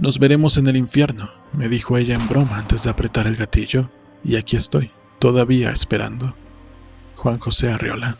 Nos veremos en el infierno, me dijo ella en broma antes de apretar el gatillo, y aquí estoy, todavía esperando. Juan José Arriola.